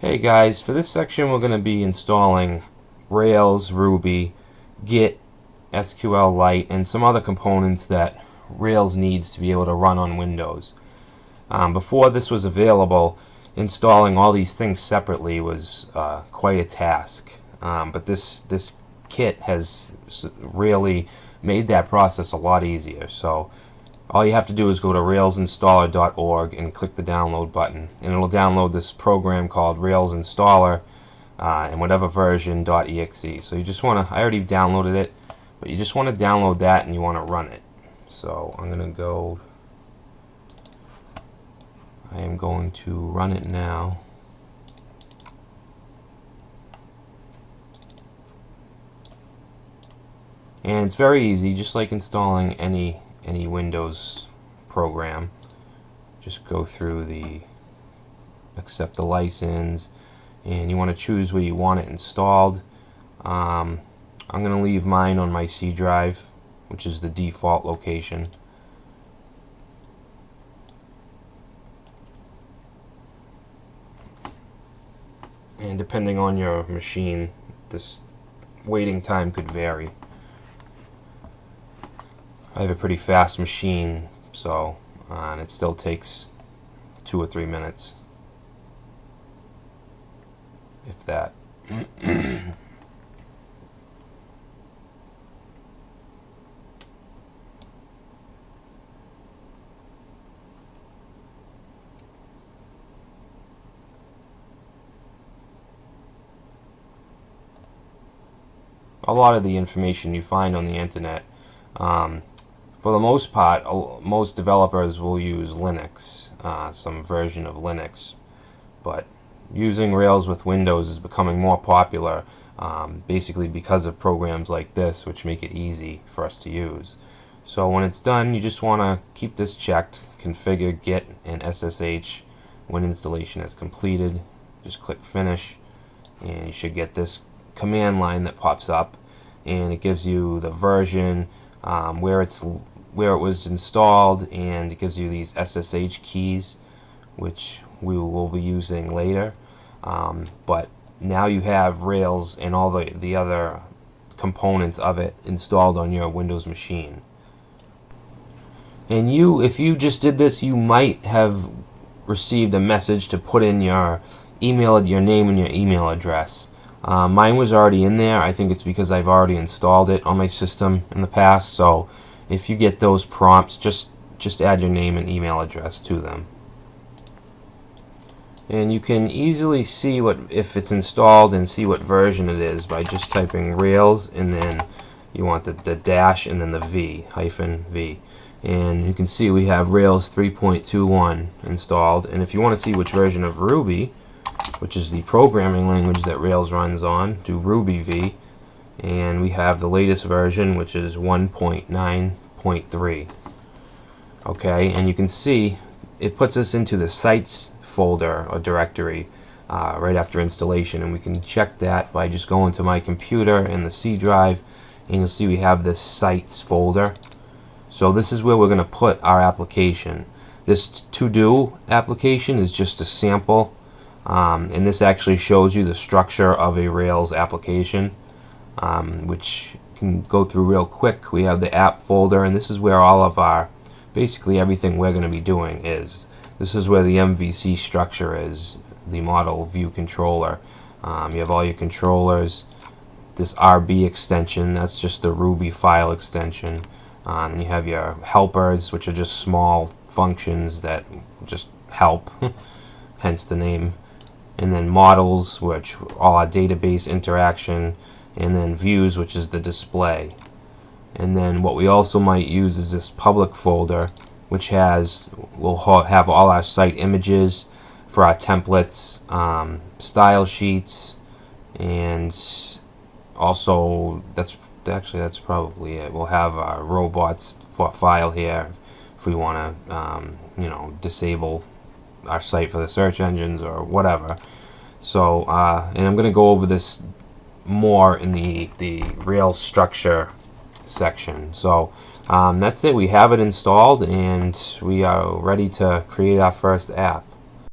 Hey guys, for this section we're going to be installing Rails, Ruby, Git, SQLite, and some other components that Rails needs to be able to run on Windows. Um, before this was available, installing all these things separately was uh, quite a task. Um, but this this kit has really made that process a lot easier. So all you have to do is go to railsinstaller.org and click the download button and it'll download this program called Rails Installer uh, and whatever version .exe. So you just want to I already downloaded it but you just want to download that and you want to run it. So I'm gonna go I am going to run it now. And it's very easy just like installing any any Windows program. Just go through the accept the license and you want to choose where you want it installed. Um, I'm going to leave mine on my C drive which is the default location. And depending on your machine, this waiting time could vary. I have a pretty fast machine, so uh, and it still takes two or three minutes, if that. a lot of the information you find on the internet um, for the most part, most developers will use Linux, uh, some version of Linux, but using Rails with Windows is becoming more popular um, basically because of programs like this which make it easy for us to use. So when it's done, you just want to keep this checked, configure git and SSH when installation is completed. Just click finish and you should get this command line that pops up and it gives you the version, um, where it's where it was installed and it gives you these SSH keys which we will be using later. Um, but now you have Rails and all the, the other components of it installed on your Windows machine. And you if you just did this you might have received a message to put in your email your name and your email address. Uh, mine was already in there. I think it's because I've already installed it on my system in the past so if you get those prompts, just, just add your name and email address to them. And you can easily see what if it's installed and see what version it is by just typing Rails and then you want the, the dash and then the V, hyphen V. And you can see we have Rails 3.21 installed. And if you want to see which version of Ruby, which is the programming language that Rails runs on, do Ruby V and we have the latest version which is 1.9.3 okay and you can see it puts us into the sites folder or directory uh, right after installation. And we can check that by just going to my computer in the C drive and you'll see we have this sites folder. So this is where we're going to put our application. This to do application is just a sample um, and this actually shows you the structure of a Rails application um, which can go through real quick. We have the app folder, and this is where all of our, basically everything we're going to be doing is. This is where the MVC structure is, the model view controller. Um, you have all your controllers, this RB extension, that's just the Ruby file extension. Uh, and you have your helpers, which are just small functions that just help, hence the name. And then models, which all our database interaction, and then views which is the display. And then what we also might use is this public folder which has will have all our site images for our templates um, style sheets and also that's actually that's probably it. We'll have our robots file here if we want to um, you know disable our site for the search engines or whatever. So uh, and I'm gonna go over this more in the, the Rails structure section. So um, that's it. We have it installed and we are ready to create our first app.